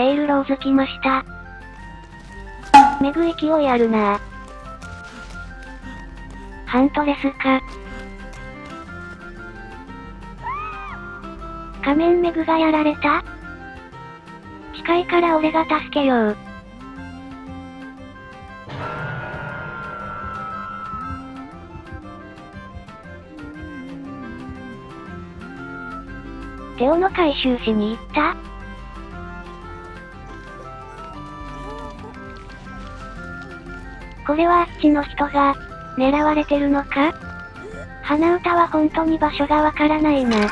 ペイルローズ来ました。メグ勢いあるなハントレスか。仮面メグがやられた？近いから俺が助けよう。テオの回収しに行った？これはあっちの人が、狙われてるのか？鼻歌は本当に場所がわからないな。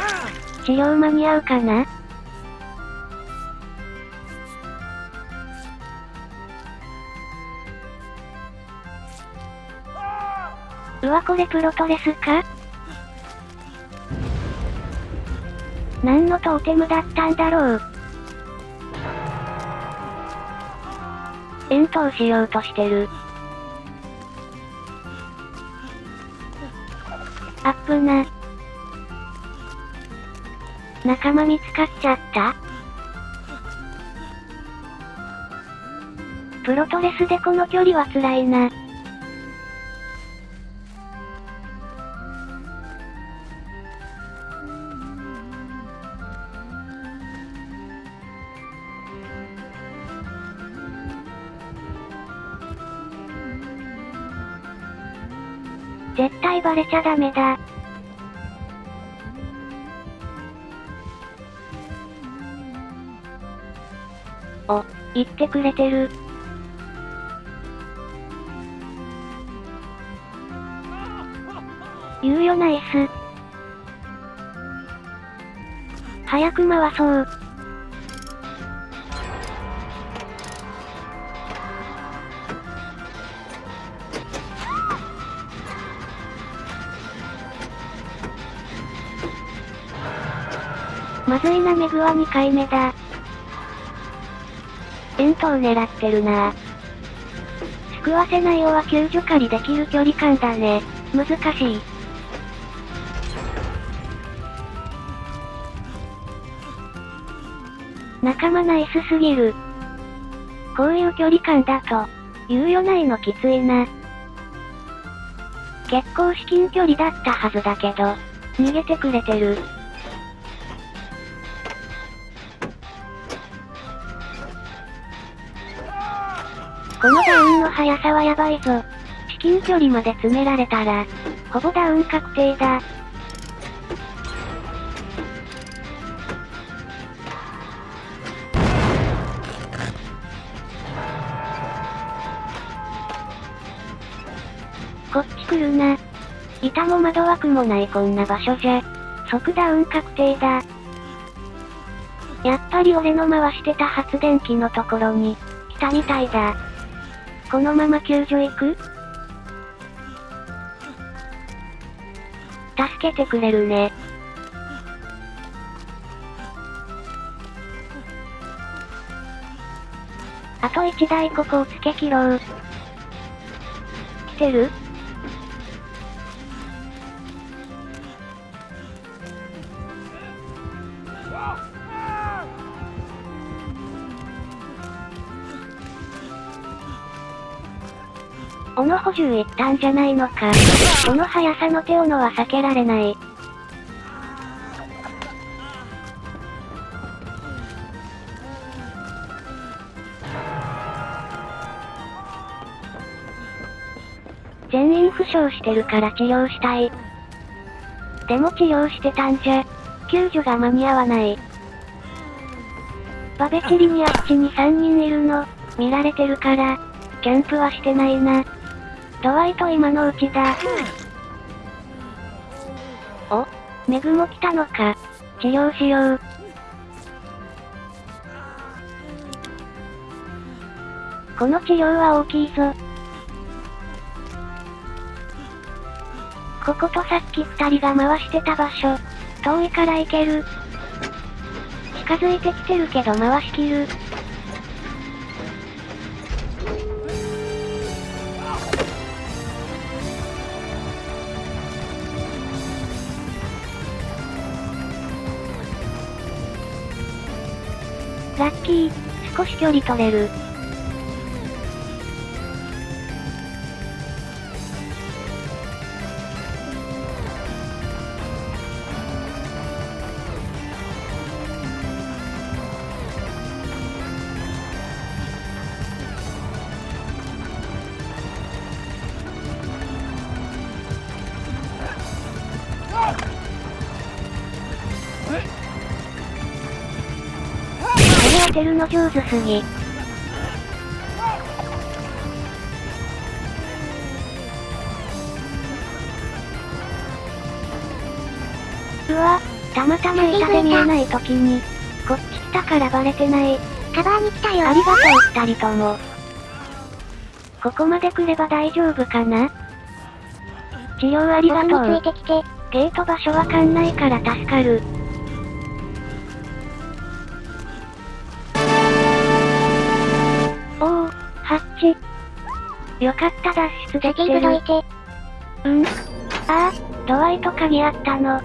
治療間に合うかな？うわこれプロトレスか？何のトーテムだったんだろう？遠投しようとしてる。アップな。仲間見つかっちゃった？プロトレスでこの距離は辛いな。絶対バレちゃダメだ。お、言ってくれてる。猶予ナイス。早く回そう。まずいなメグは2回目だ。遠投狙ってるな救わせないよは救助狩りできる距離感だね。難しい。仲間ナイスすぎる。こういう距離感だと、猶予ないのきついな。結構至近距離だったはずだけど、逃げてくれてる。このダウンの速さはやばいぞ。至近距離まで詰められたら、ほぼダウン確定だ。こっち来るな。板も窓枠もないこんな場所じゃ、即ダウン確定だ。やっぱり俺の回してた発電機のところに、来たみたいだ。このまま救助行く？助けてくれるね。あと1台ここをつけ切ろう。来てる？斧補充いったんじゃないのか。この速さの手斧は避けられない。全員負傷してるから治療したい。でも治療してたんじゃ、救助が間に合わない。バベチリにあっちに3人いるの、見られてるから、キャンプはしてないな。ドワイト今のうちだ。お？メグも来たのか？治療しよう。この治療は大きいぞ。こことさっき二人が回してた場所。遠いから行ける。近づいてきてるけど回しきる。ラッキー、少し距離取れる。てるの上手すぎ。うわ、たまたま板で見えない時に、こっち来たからバレてない。カバーに来たよありがとう二人とも。ここまで来れば大丈夫かな？治療ありがとうつい。てきて。ゲート場所わかんないから助かる。ハッチ。よかった脱出できてる。ングどいて。うん。ああ、ドアイと鍵あったの。